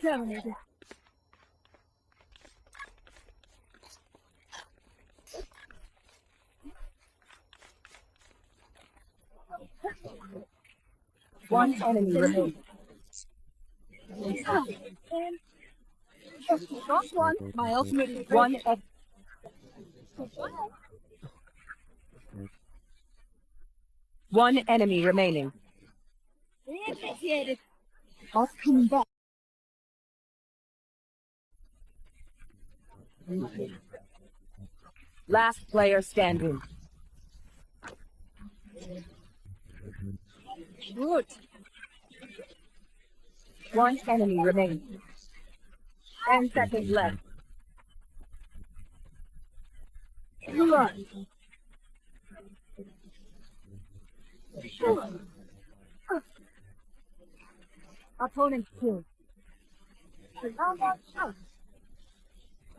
Terminated. One enemy remaining. Got one. My ultimate One en- One enemy remaining. Initiated. Boss coming back. Last player standing. Good. One enemy remaining. Ten seconds left. Run. Opponent killed.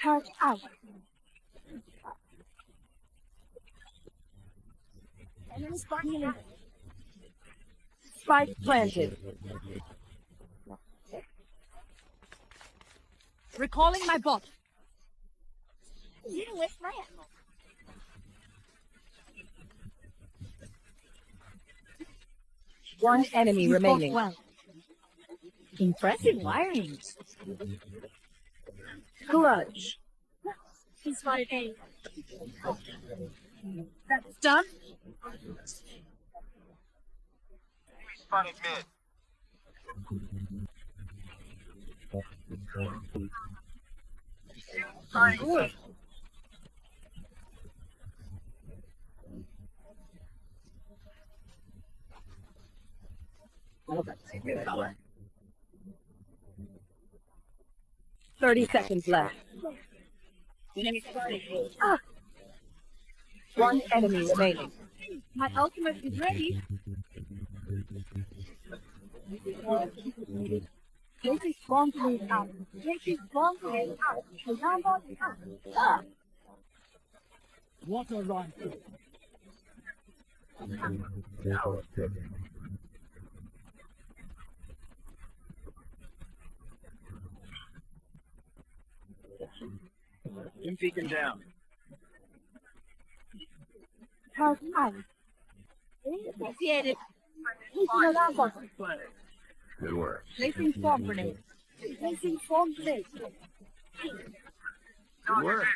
Charge out. Enemy spotted. Spike planted. Recalling my bot. You waste my ammo. One enemy You remaining. Well. Impressive mm-hmm. wiring. Clutch. He spotted A. That's done. Spotted mid. Good. Thirty seconds left. Ah, One enemy remaining. my ultimate is ready. This is bomb grenade out. This is bomb grenade out. The number is out. Ah. What a rifle! Two beacon down. Charge out. Initiated. Placing alarm bot. Good work. Placing bomb grenade. Placing bomb grenade. Good work.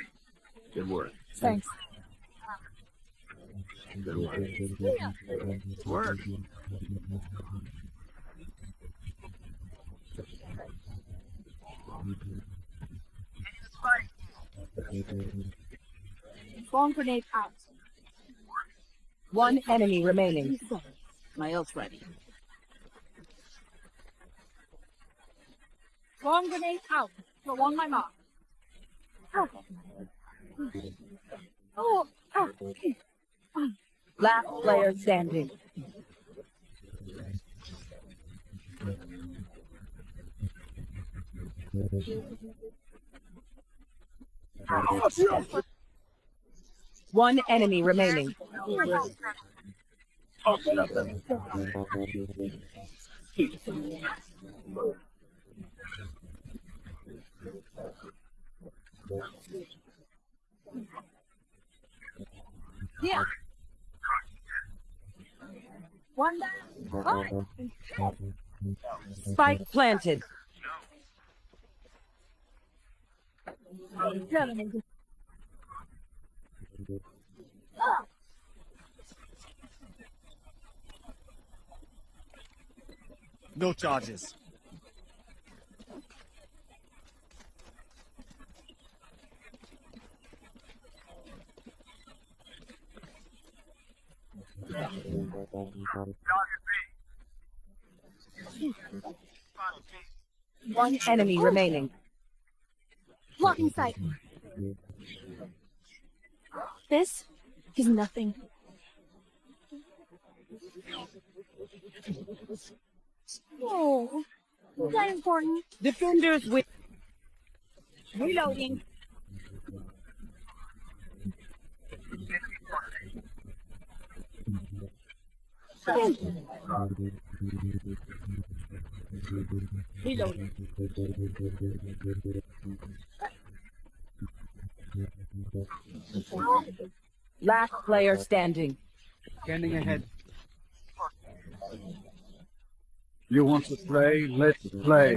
Good work. Thanks. Good work. Good work. Bomb grenade out. One enemy remaining. My ult ready. Bomb grenade out. So on my mark. Oh. Last player standing. One enemy remaining. Yeah. One. Spike planted. No charges. One enemy remaining. Blocking sight. This is nothing. Oh, is that important? Defenders with. Reloading. Reloading. Last player standing. Standing ahead. You want to play? Let's play.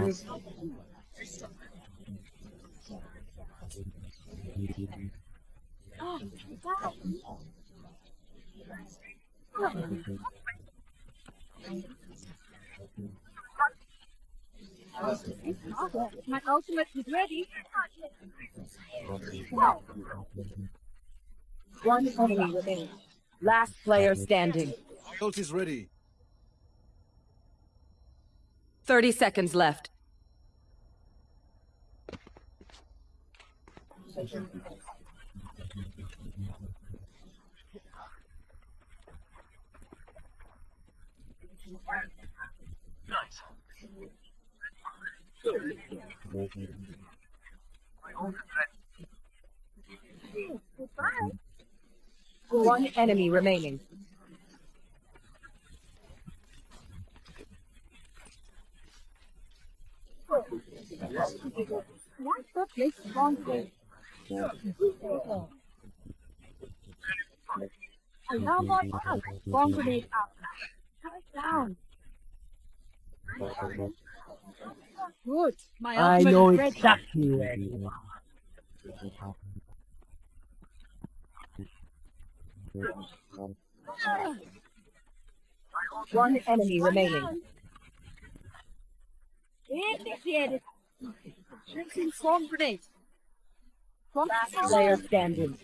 Oh, wow. My ultimate is ready. One enemy remaining. Last player standing. Ult is ready. 30 seconds left. One enemy remaining. Alarm bot out. Bomb grenade it down. Good. My I know exactly where you are. One enemy remaining. Initiated. Drinking bomb grenade. Bomb Last player standing.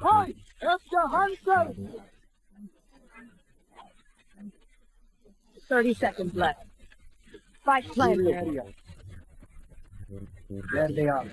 Hi, Esther Hunter. 30 seconds left. Spike planted. There they are.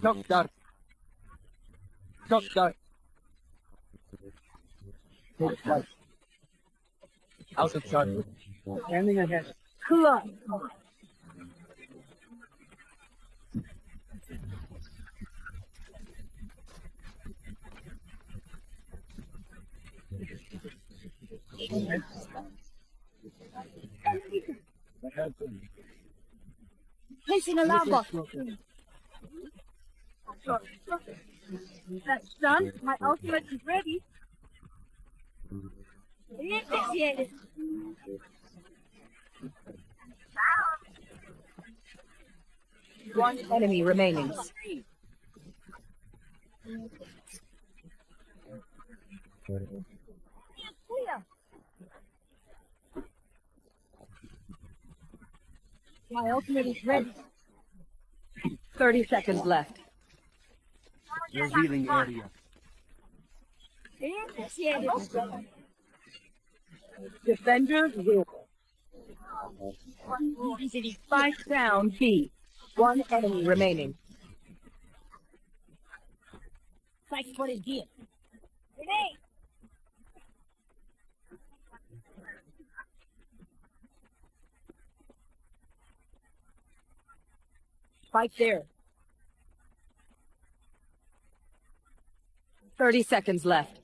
Doctor. Doctor. Take flight. Out of shot. Standing ahead. Club. Placing That's done. My ultimate is ready. Initiated. One enemy remaining. My ultimate is ready. 30 seconds left. Revealing area. Initiated. Defenders will. Five down B. One enemy remaining. Fight for his gear. Grenade. Spike there. 30 seconds left.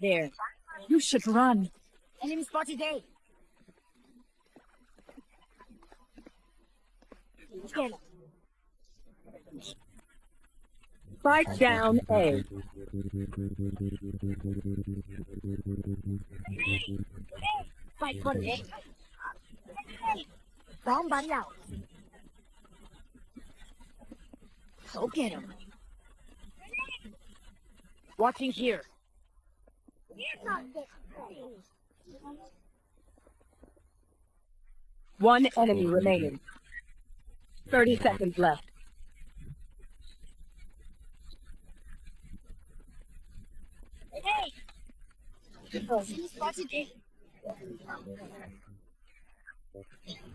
There. You should run. Enemy spotted A. Spike down A. Fight for it. Bóng bắn nào. Go get him. Watching here. One enemy remaining. 30 seconds left. Hey! He spotted it.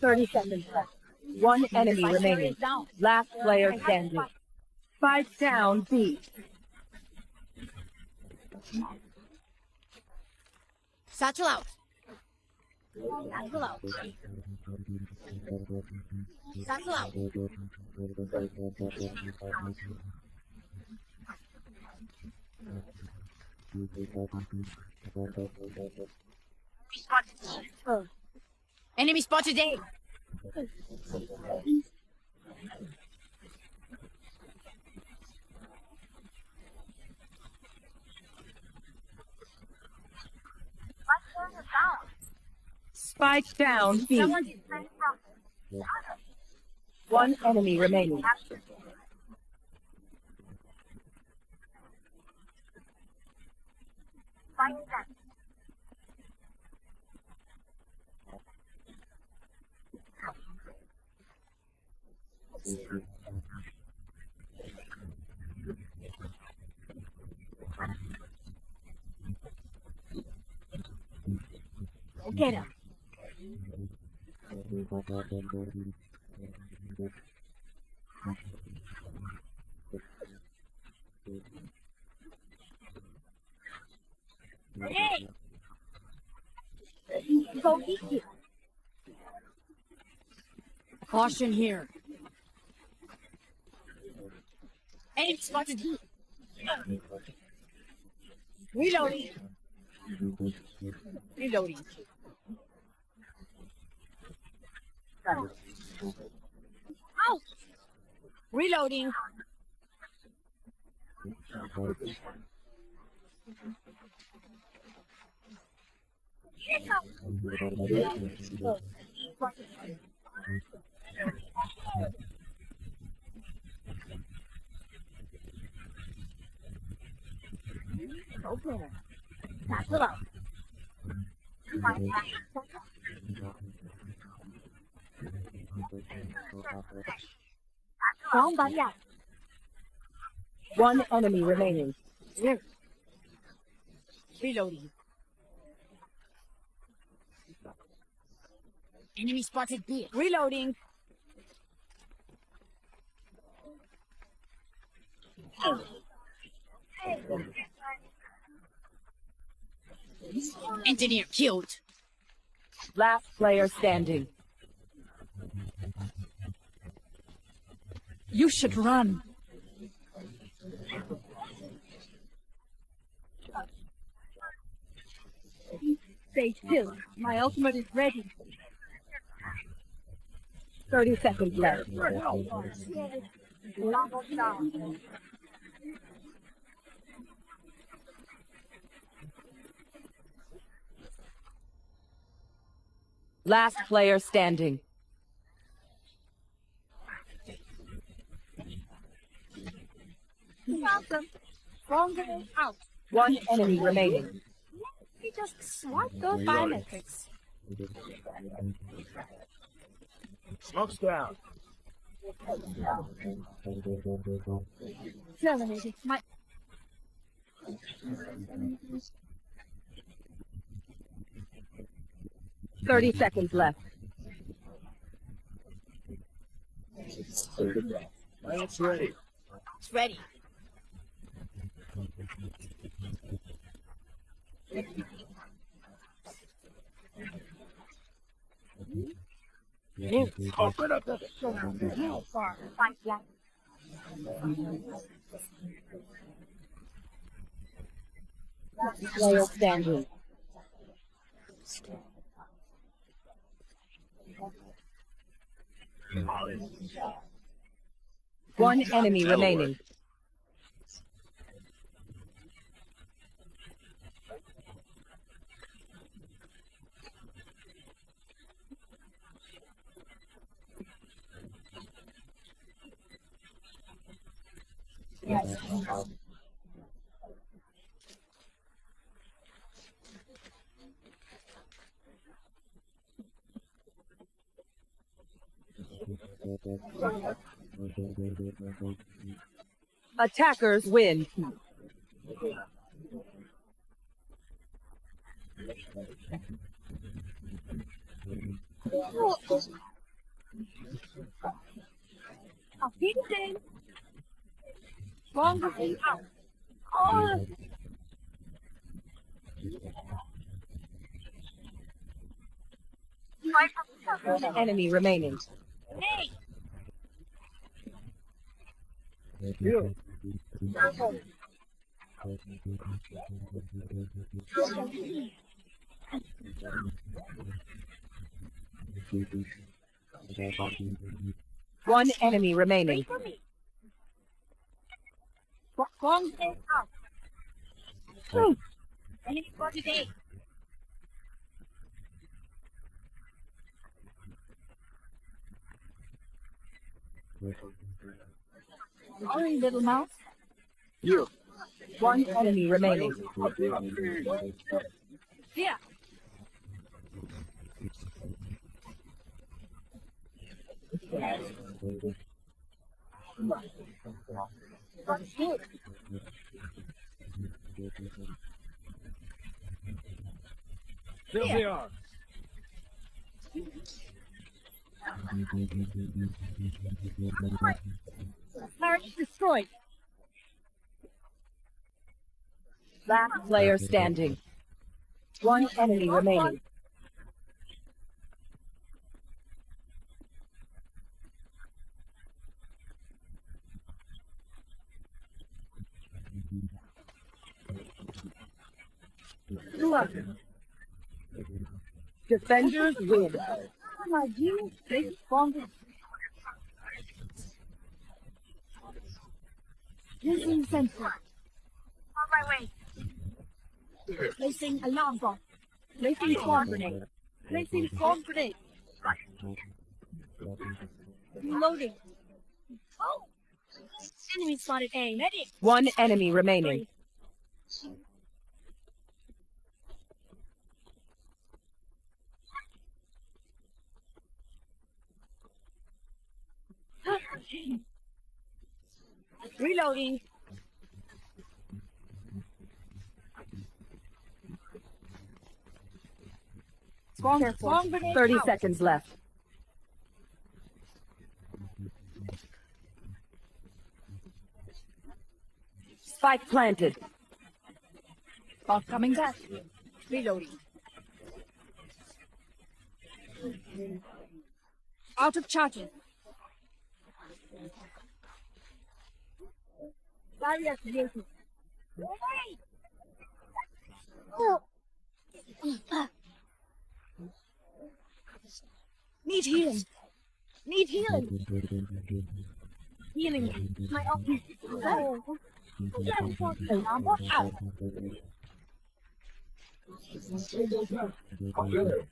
30 seconds left. One enemy remaining. Last player standing. Spike down B. Satchel out. Satchel out. Satchel out. Uh. Enemy spotted A. Spike down B. One enemy remaining. Find them. Go get him. Hey! Go eat you. Caution here. Enemy spotted here. Reloading. Reloading. Out. Reloading. One enemy remaining. Reloading. Enemy spotted B. Reloading. Engineer killed. Last player standing. You should run. Stay still. My ultimate is ready. 30 seconds left. Last player standing. One enemy remaining. He just swiped those biometrics. Smoke's down. My Thirty seconds left. Lance ready. It's ready. Open up the How far? Five left. Player standing. One enemy remaining. Attackers win. Oh. I'll feed it in. One enemy remaining. Hey, You. One enemy remaining. Wait for me. Long way out. Hmm. For today. Sorry, little mouse. You. One enemy remaining. Yeah. That's good. There are. Destroyed. Last player standing. One enemy remaining. Defenders win. My dear, big stronger. Using sensor. On my way. Placing alarm bot. Placing swarm grenade. Placing swarm grenade. Reloading. Oh! Enemy spotted A. Medic. One enemy remaining. Reloading. Grenade. 30 out. seconds left. Spike planted. Bot coming back. Reloading. Out of charges varias veces. Need healing. Need healing. Healing. My office. Oh. Thank you.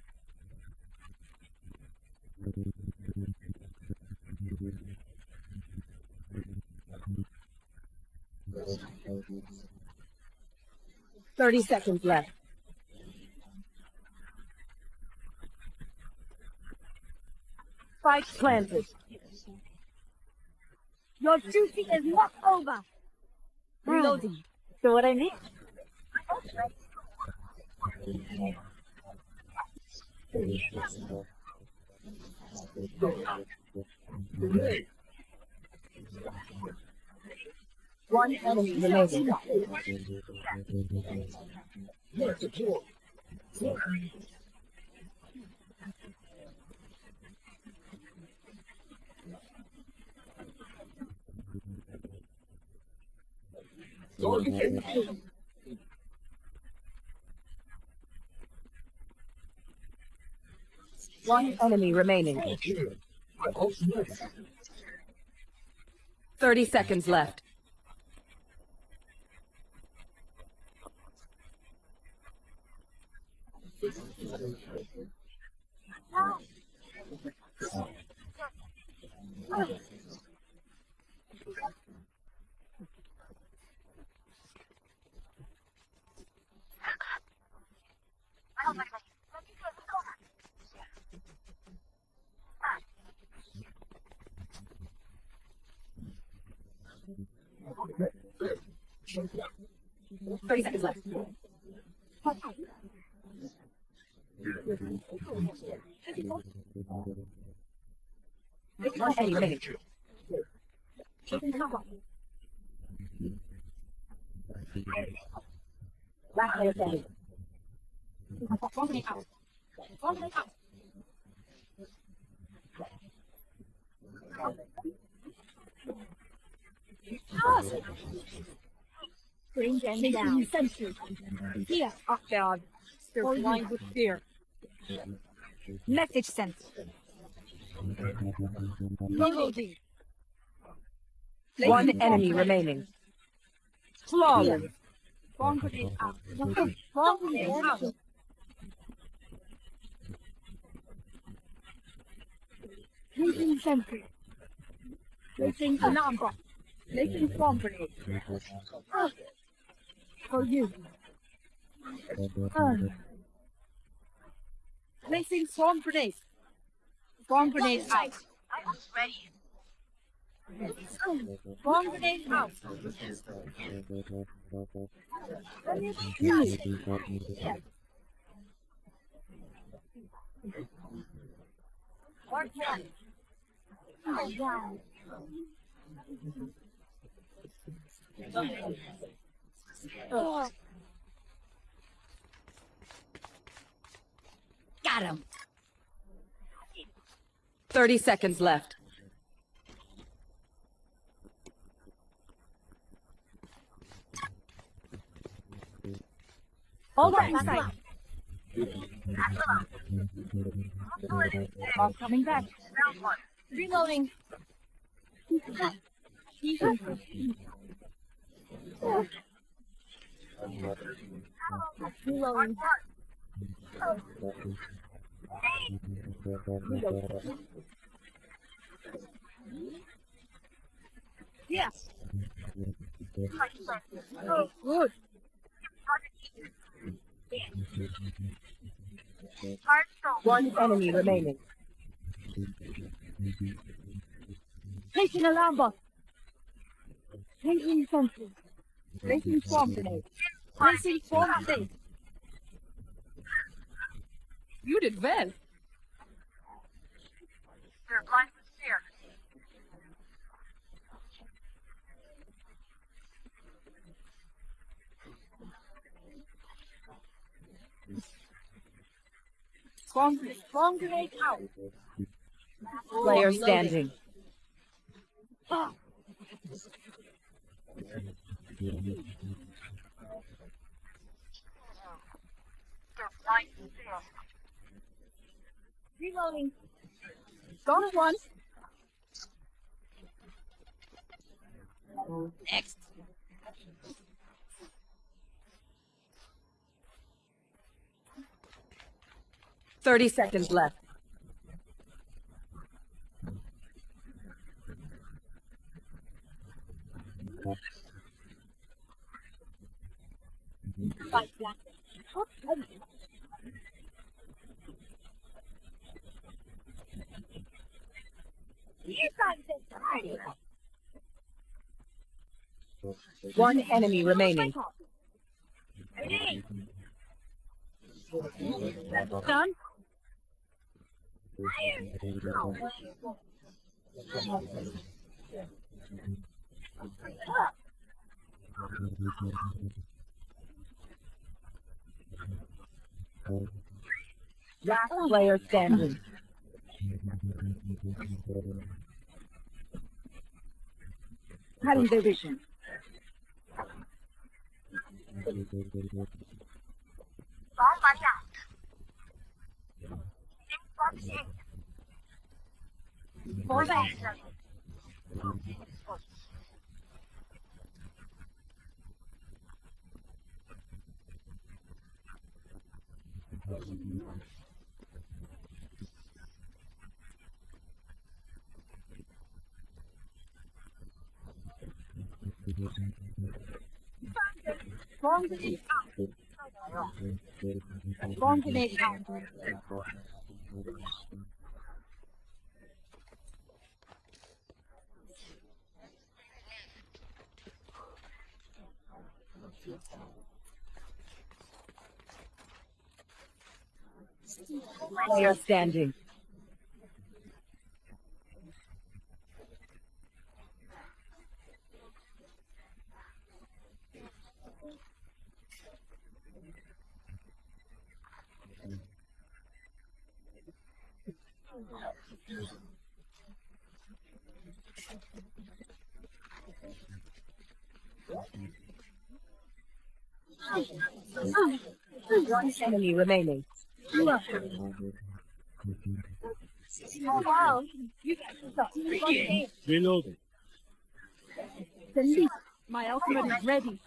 30 seconds left. Spike planted. Your duty is not over. Reloading. Mm. So what I need? Mean? One enemy remaining. One enemy remaining. 30 seconds left. Thirty seconds left. One enemy remaining. Last player standing. Bring them down. Sentry. Here. Up. They're blind with fear. Message sent. One enemy remaining. Flawless. Bomb grenade out. Bomb grenade out. Placing sentry. Placing alarm. Placing bomb grenade. For you. Ah. Placing swarm grenade. Bomb grenade out. Bomb grenade out. Mark one. Oh, wow. Oh. Got him. 30 seconds left. All right, inside. Bomb coming back. Reloading. Reloading. Yes. Oh, good. One enemy remaining. Taking alarm bot. Taking sentry. Placing swarm grenade. Placing swarm grenade. You did well. Swarm grenade. Swarm grenade out. Player standing. Ah. Reloading. Gone one. Next. Thirty seconds left. Fight back. Oh, You guys are tired. One enemy remaining. Done. Last player standing. Cutting their vision. Fall back. Grenade. Bomb grenade out. Player standing. One enemy remaining. Oh wow. You got Reloading. the leap. My ultimate is ready.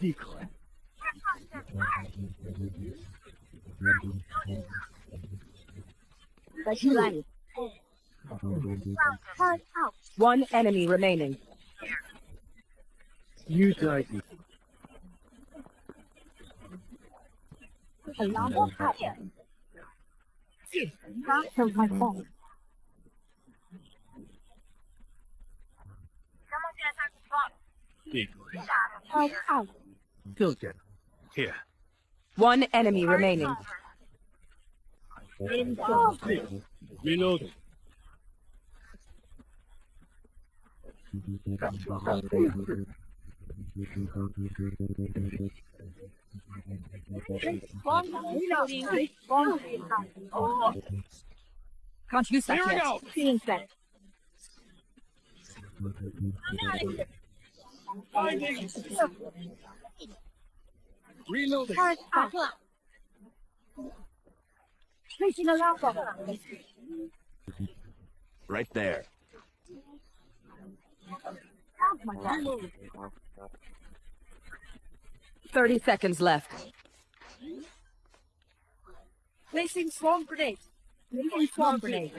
Decoy. That's right. Turn out. One enemy remaining. You died. Alarm bot fire. That was my fault. Decoy. Turn out. Still get Here. One enemy remaining. Reloading. Reloading. Can't use that Here we yet. go. set. Finding. Reloading. Placing alarm bot. Right there. Out my fault. Thirty seconds left. Placing swarm grenade. Placing swarm grenade.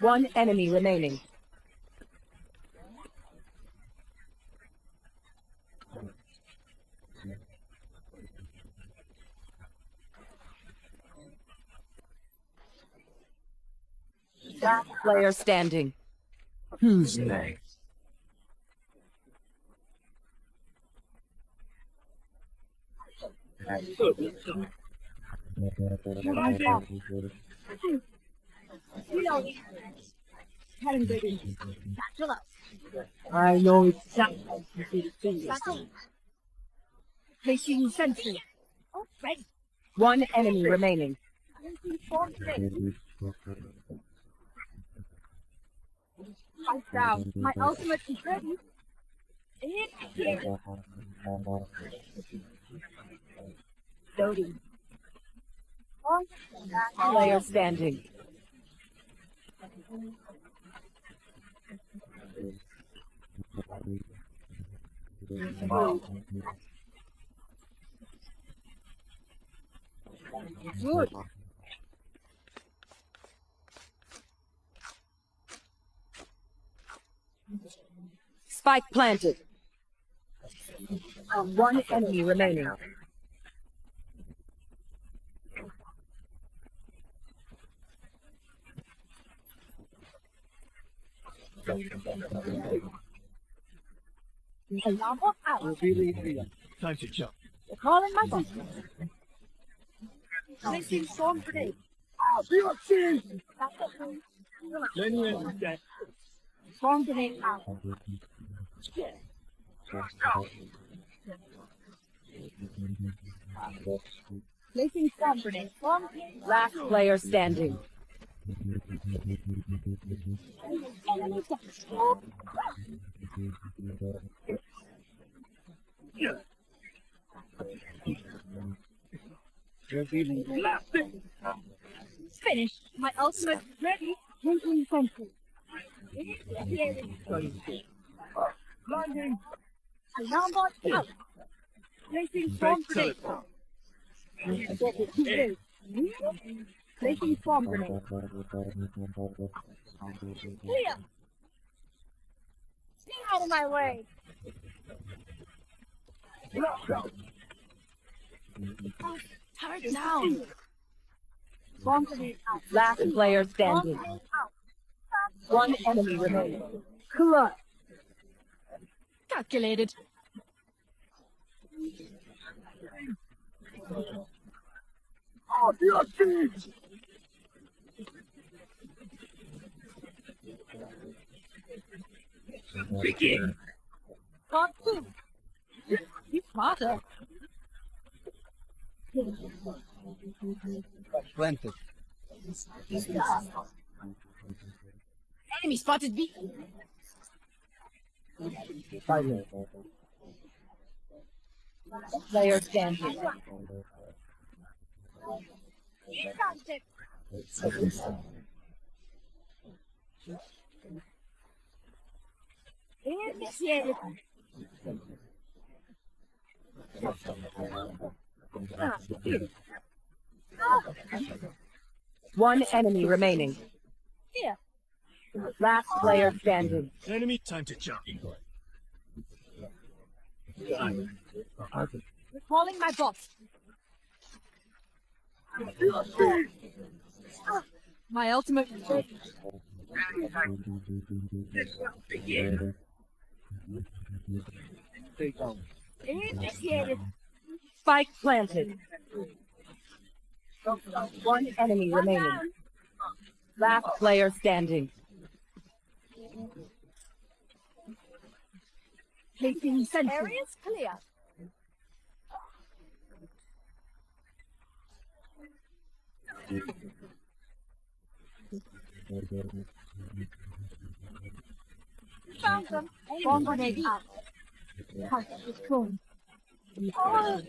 One enemy remaining. Last player standing. Who's next? Reloading. Cutting their vision. Satchel up. I know exactly what you think. Satchel. Sentry. Oh. One enemy remaining. Swarm grenade. My ultimate is ready. It's here. Loading. Oh, Player standing. good. Spike planted. Um, one enemy remaining. Lava out. Time to jump. Calling my boss. Missing swarm grenade. Ah, be a team. Storm today. Oh, out. Placing swarm grenade. Swarm grenade. Last player standing. Finished. My ultimate ready. Linking sentry. Blinding. Alarm bot out. Placing swarm grenade. Placing swarm grenade. Clear. Stay out of my way. Oh, turn down. Swarm grenade out. Last player standing. One enemy remaining. Clutch. Calculated. Oh, your feet! Begin. Got two. You smarter. Planted. Enemy spotted B. Player here. Ah, One enemy remaining. Last player standing. Enemy, time to jump. Recalling my boss. My ultimate. Initiated. Spike planted. One enemy remaining. Last player standing. Placing sentry. Areas clear. Found them. Bomb grenade out. Touch the throne. Oh.